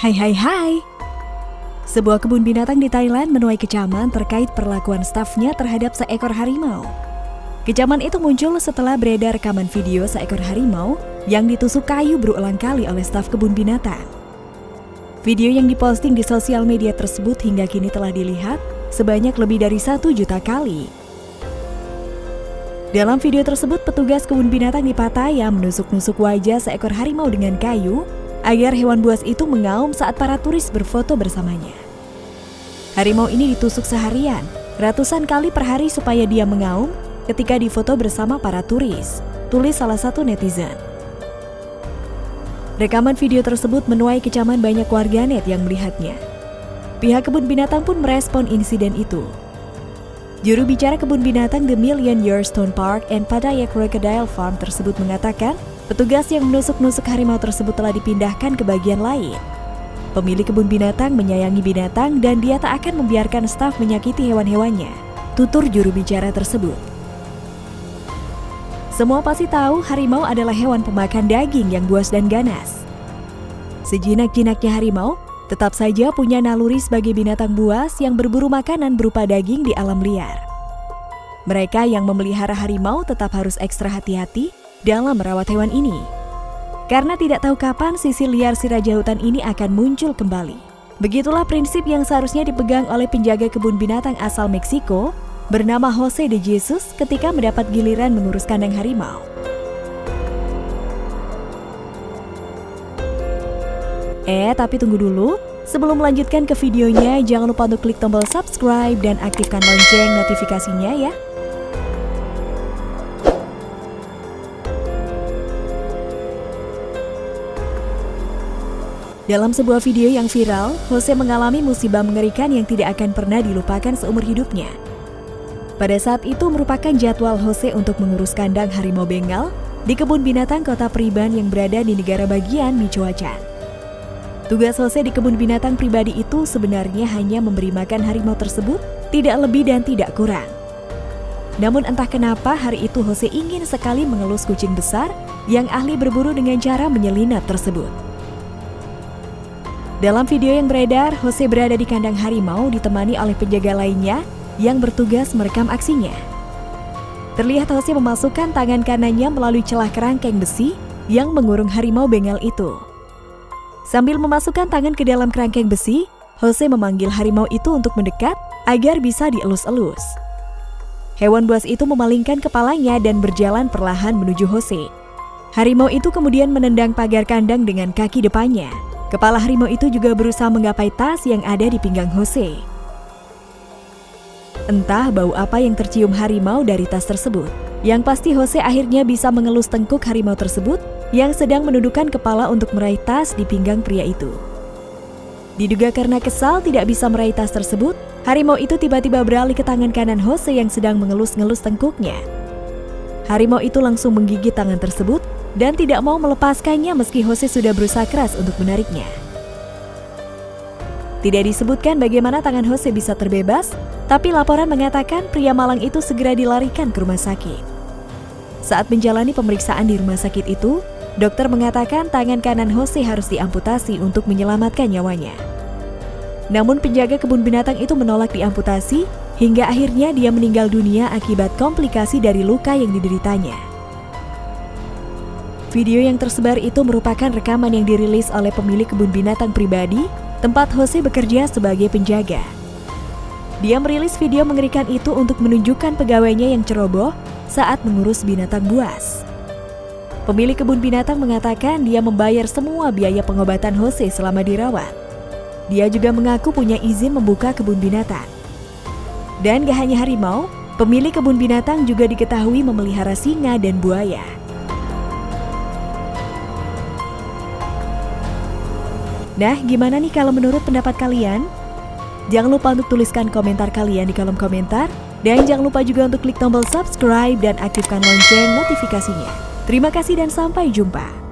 Hai hai hai Sebuah kebun binatang di Thailand menuai kecaman terkait perlakuan stafnya terhadap seekor harimau. Kecaman itu muncul setelah beredar rekaman video seekor harimau yang ditusuk kayu berulang kali oleh staf kebun binatang. Video yang diposting di sosial media tersebut hingga kini telah dilihat sebanyak lebih dari satu juta kali. Dalam video tersebut, petugas kebun binatang di Pattaya menusuk-nusuk wajah seekor harimau dengan kayu agar hewan buas itu mengaum saat para turis berfoto bersamanya. Harimau ini ditusuk seharian, ratusan kali per hari supaya dia mengaum ketika difoto bersama para turis, tulis salah satu netizen. Rekaman video tersebut menuai kecaman banyak warganet yang melihatnya. Pihak kebun binatang pun merespon insiden itu. Juru bicara kebun binatang The Million Year Stone Park and Pattaya Crocodile Farm tersebut mengatakan Petugas yang menusuk-nusuk harimau tersebut telah dipindahkan ke bagian lain. Pemilik kebun binatang menyayangi binatang dan dia tak akan membiarkan staf menyakiti hewan-hewannya, tutur juru bicara tersebut. Semua pasti tahu harimau adalah hewan pemakan daging yang buas dan ganas. Sejinak-jinaknya harimau tetap saja punya naluri sebagai binatang buas yang berburu makanan berupa daging di alam liar. Mereka yang memelihara harimau tetap harus ekstra hati-hati dalam merawat hewan ini. Karena tidak tahu kapan sisi liar si raja hutan ini akan muncul kembali. Begitulah prinsip yang seharusnya dipegang oleh penjaga kebun binatang asal Meksiko bernama Jose de Jesus ketika mendapat giliran mengurus kandang harimau. Eh, tapi tunggu dulu. Sebelum melanjutkan ke videonya, jangan lupa untuk klik tombol subscribe dan aktifkan lonceng notifikasinya ya. Dalam sebuah video yang viral, Jose mengalami musibah mengerikan yang tidak akan pernah dilupakan seumur hidupnya. Pada saat itu merupakan jadwal Jose untuk mengurus kandang harimau Bengal di kebun binatang kota Priban yang berada di negara bagian Michoacan. Tugas Jose di kebun binatang pribadi itu sebenarnya hanya memberi makan harimau tersebut, tidak lebih dan tidak kurang. Namun entah kenapa hari itu Jose ingin sekali mengelus kucing besar yang ahli berburu dengan cara menyelinap tersebut. Dalam video yang beredar, Jose berada di kandang harimau ditemani oleh penjaga lainnya yang bertugas merekam aksinya. Terlihat Jose memasukkan tangan kanannya melalui celah kerangkeng besi yang mengurung harimau bengal itu. Sambil memasukkan tangan ke dalam kerangkeng besi, Jose memanggil harimau itu untuk mendekat agar bisa dielus-elus. Hewan buas itu memalingkan kepalanya dan berjalan perlahan menuju Jose. Harimau itu kemudian menendang pagar kandang dengan kaki depannya. Kepala harimau itu juga berusaha menggapai tas yang ada di pinggang Jose. Entah bau apa yang tercium harimau dari tas tersebut. Yang pasti Jose akhirnya bisa mengelus tengkuk harimau tersebut yang sedang menundukkan kepala untuk meraih tas di pinggang pria itu. Diduga karena kesal tidak bisa meraih tas tersebut, harimau itu tiba-tiba beralih ke tangan kanan Jose yang sedang mengelus-ngelus tengkuknya. Harimau itu langsung menggigit tangan tersebut dan tidak mau melepaskannya meski Jose sudah berusaha keras untuk menariknya. Tidak disebutkan bagaimana tangan Jose bisa terbebas, tapi laporan mengatakan pria malang itu segera dilarikan ke rumah sakit. Saat menjalani pemeriksaan di rumah sakit itu, dokter mengatakan tangan kanan Jose harus diamputasi untuk menyelamatkan nyawanya. Namun penjaga kebun binatang itu menolak diamputasi hingga akhirnya dia meninggal dunia akibat komplikasi dari luka yang dideritanya. Video yang tersebar itu merupakan rekaman yang dirilis oleh pemilik kebun binatang pribadi, tempat Jose bekerja sebagai penjaga. Dia merilis video mengerikan itu untuk menunjukkan pegawainya yang ceroboh saat mengurus binatang buas. Pemilik kebun binatang mengatakan dia membayar semua biaya pengobatan Jose selama dirawat. Dia juga mengaku punya izin membuka kebun binatang. Dan gak hanya harimau, pemilik kebun binatang juga diketahui memelihara singa dan buaya. Nah, gimana nih kalau menurut pendapat kalian? Jangan lupa untuk tuliskan komentar kalian di kolom komentar. Dan jangan lupa juga untuk klik tombol subscribe dan aktifkan lonceng notifikasinya. Terima kasih dan sampai jumpa.